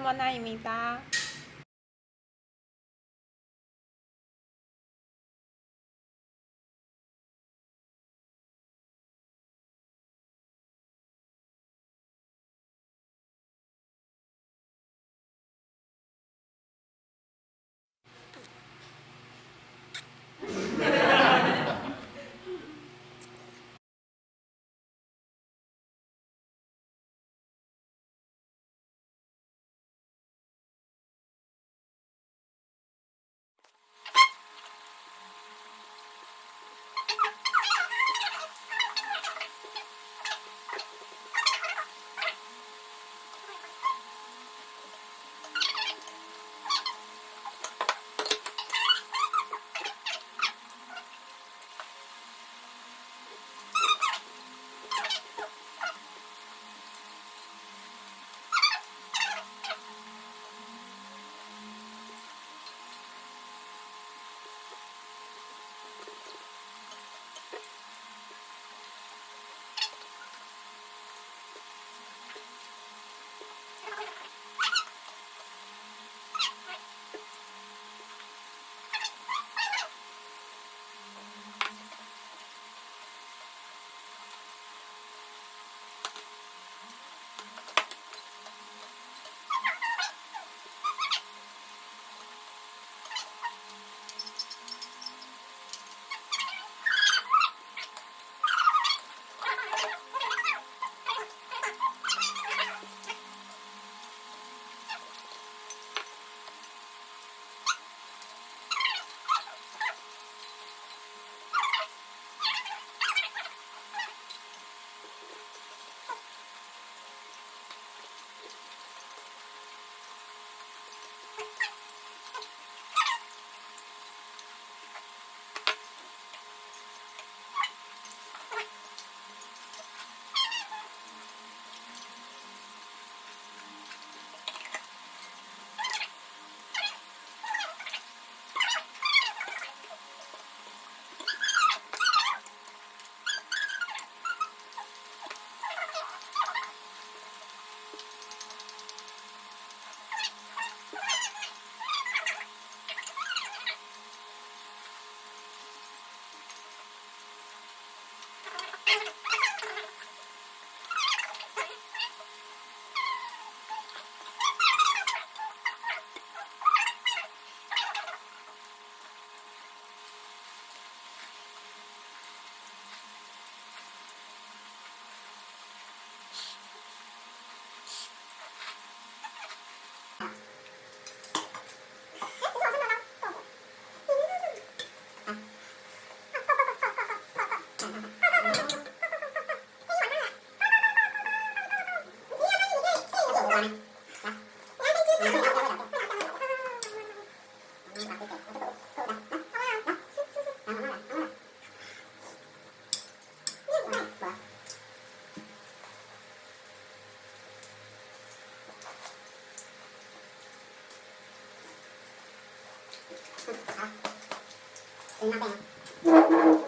么那一米八。怎么样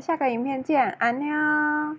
下个影片见，安妞。